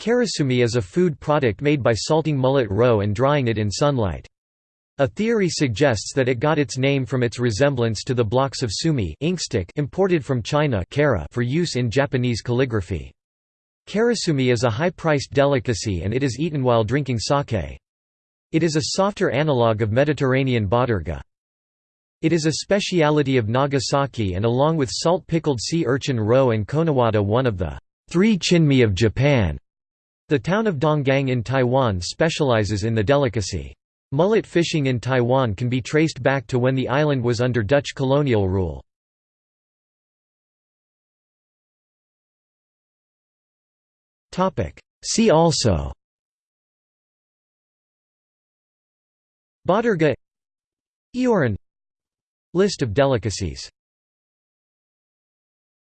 Karasumi is a food product made by salting mullet roe and drying it in sunlight. A theory suggests that it got its name from its resemblance to the blocks of sumi inkstick imported from China for use in Japanese calligraphy. Karasumi is a high-priced delicacy and it is eaten while drinking sake. It is a softer analogue of Mediterranean bottarga. It is a speciality of Nagasaki and along with salt-pickled sea urchin roe and konowata one of the three chinmi of Japan. The town of Donggang in Taiwan specializes in the delicacy. Mullet fishing in Taiwan can be traced back to when the island was under Dutch colonial rule. See also Bottarga Eoran List of delicacies